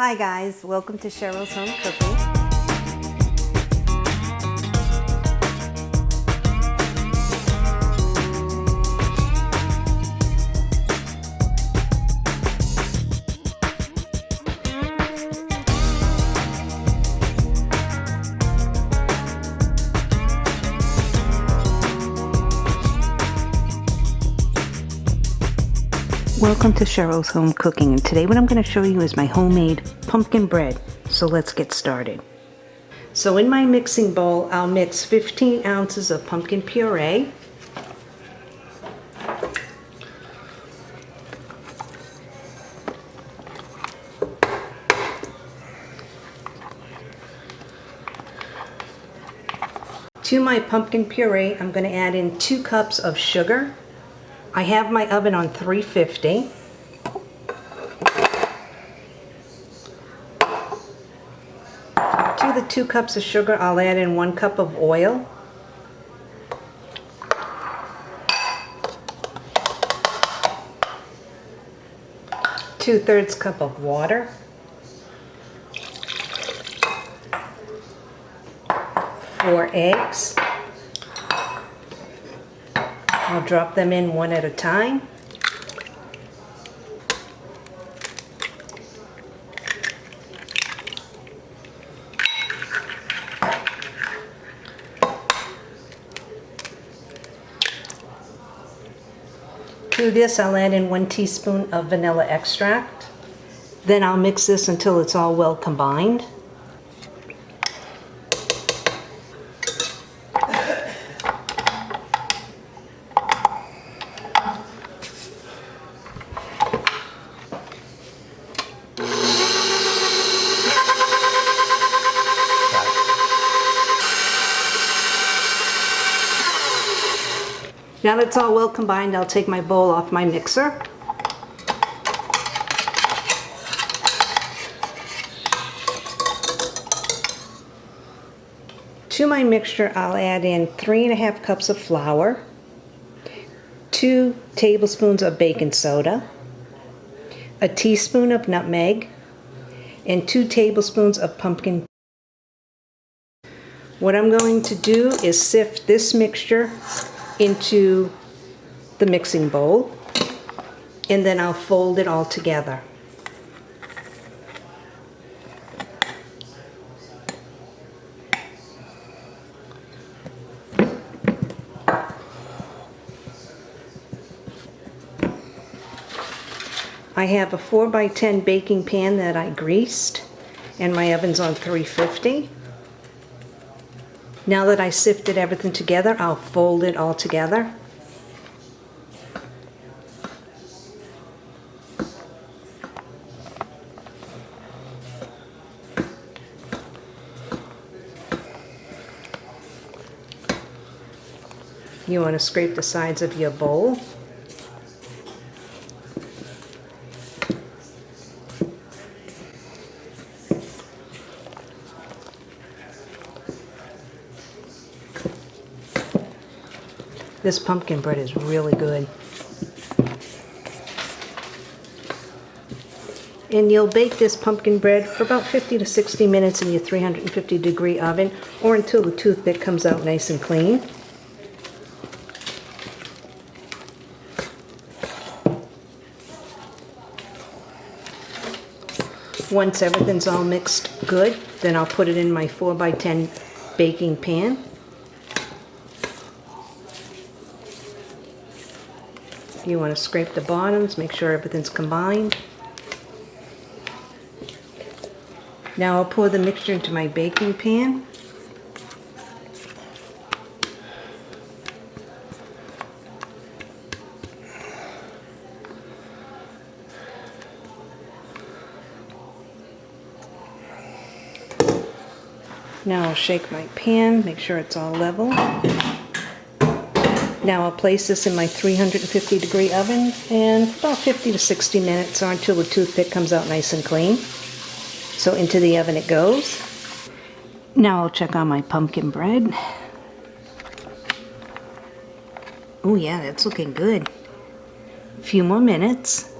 Hi guys, welcome to Cheryl's Home Cooking. Welcome to Cheryl's Home Cooking and today what I'm going to show you is my homemade pumpkin bread. So let's get started. So in my mixing bowl I'll mix 15 ounces of pumpkin puree. To my pumpkin puree I'm going to add in 2 cups of sugar I have my oven on 350. To the two cups of sugar, I'll add in one cup of oil. Two thirds cup of water. Four eggs. I'll drop them in one at a time. To this I'll add in one teaspoon of vanilla extract. Then I'll mix this until it's all well combined. Now that it's all well combined, I'll take my bowl off my mixer. To my mixture, I'll add in three and a half cups of flour, two tablespoons of baking soda, a teaspoon of nutmeg, and two tablespoons of pumpkin. What I'm going to do is sift this mixture into the mixing bowl and then I'll fold it all together. I have a 4 by 10 baking pan that I greased and my oven's on 350. Now that I sifted everything together, I'll fold it all together. You want to scrape the sides of your bowl. This pumpkin bread is really good. And you'll bake this pumpkin bread for about 50 to 60 minutes in your 350 degree oven or until the toothpick comes out nice and clean. Once everything's all mixed good, then I'll put it in my 4 by 10 baking pan. You want to scrape the bottoms, make sure everything's combined. Now I'll pour the mixture into my baking pan. Now I'll shake my pan, make sure it's all level. Now I'll place this in my 350 degree oven and about 50 to 60 minutes or until the toothpick comes out nice and clean. So into the oven it goes. Now I'll check on my pumpkin bread. Oh yeah, that's looking good. A few more minutes.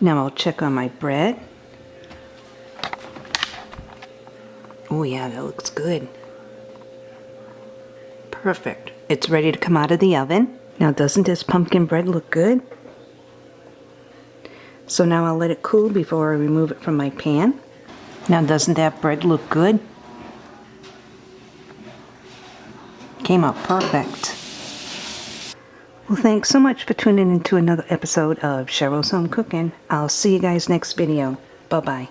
Now I'll check on my bread. Oh yeah, that looks good. Perfect. It's ready to come out of the oven. Now doesn't this pumpkin bread look good? So now I'll let it cool before I remove it from my pan. Now doesn't that bread look good? Came out perfect. Well, thanks so much for tuning into another episode of Cheryl's Home Cooking. I'll see you guys next video. Bye-bye.